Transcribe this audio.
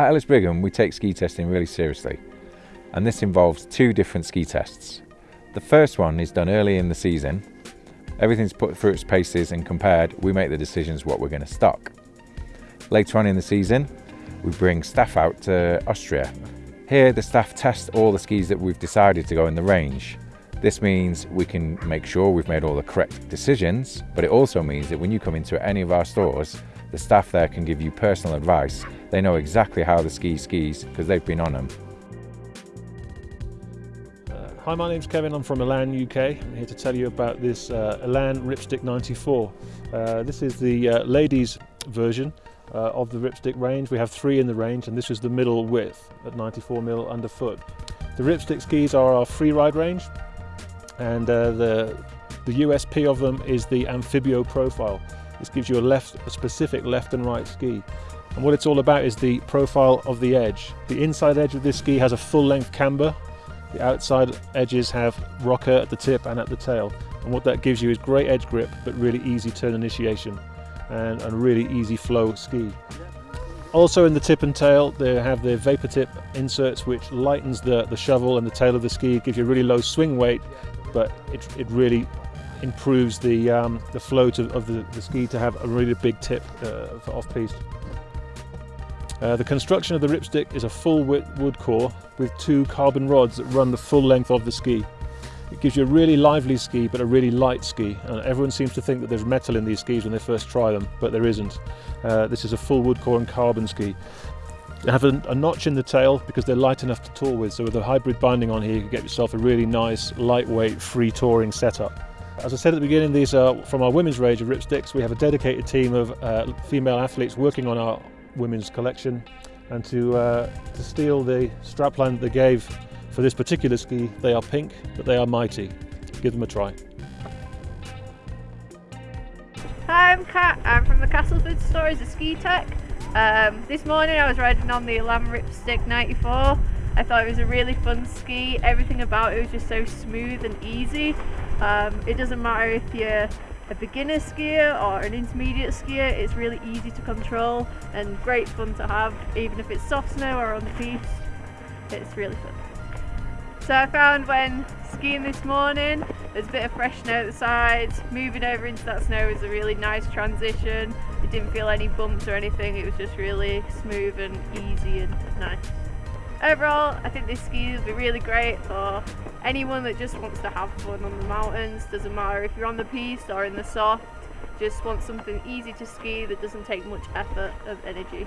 At Ellis Brigham, we take ski testing really seriously, and this involves two different ski tests. The first one is done early in the season. Everything's put through its paces and compared, we make the decisions what we're going to stock. Later on in the season, we bring staff out to Austria. Here, the staff test all the skis that we've decided to go in the range. This means we can make sure we've made all the correct decisions, but it also means that when you come into any of our stores, the staff there can give you personal advice. They know exactly how the ski skis because they've been on them. Uh, hi, my name's Kevin. I'm from Elan, UK. I'm here to tell you about this uh, Elan Ripstick 94. Uh, this is the uh, ladies version uh, of the Ripstick range. We have three in the range, and this is the middle width at 94 mil underfoot. The Ripstick skis are our free ride range, and uh, the the USP of them is the amphibio profile. This gives you a left, a specific left and right ski. And what it's all about is the profile of the edge. The inside edge of this ski has a full length camber. The outside edges have rocker at the tip and at the tail. And what that gives you is great edge grip, but really easy turn initiation and a really easy flow ski. Also in the tip and tail, they have the vapor tip inserts, which lightens the, the shovel and the tail of the ski, it gives you a really low swing weight, but it, it really improves the, um, the flow to, of the, the, ski to have a really big tip uh, for off-piste. Uh, the construction of the ripstick is a full wood core with two carbon rods that run the full length of the ski. It gives you a really lively ski but a really light ski and everyone seems to think that there's metal in these skis when they first try them but there isn't. Uh, this is a full wood core and carbon ski. They have a, a, notch in the tail because they're light enough to tour with so with a hybrid binding on here you can get yourself a really nice lightweight free touring setup. As I said at the beginning, these are from our women's range of ripsticks. We have a dedicated team of uh, female athletes working on our women's collection. And to, uh, to steal the strapline that they gave for this particular ski, they are pink, but they are mighty. Give them a try. Hi, I'm Kat. I'm from the Castleford Stories of Ski Tech. Um, this morning I was riding on the Elan Ripstick 94. I thought it was a really fun ski. Everything about it was just so smooth and easy. Um, it doesn't matter if you're a beginner skier or an intermediate skier, it's really easy to control and great fun to have, even if it's soft snow or on the piste. It's really fun. So I found when skiing this morning, there's a bit of fresh snow at the sides. Moving over into that snow was a really nice transition. It didn't feel any bumps or anything, it was just really smooth and easy and nice. Overall, I think this ski will be really great for anyone that just wants to have fun on the mountains. Doesn't matter if you're on the piste or in the soft, just want something easy to ski that doesn't take much effort of energy.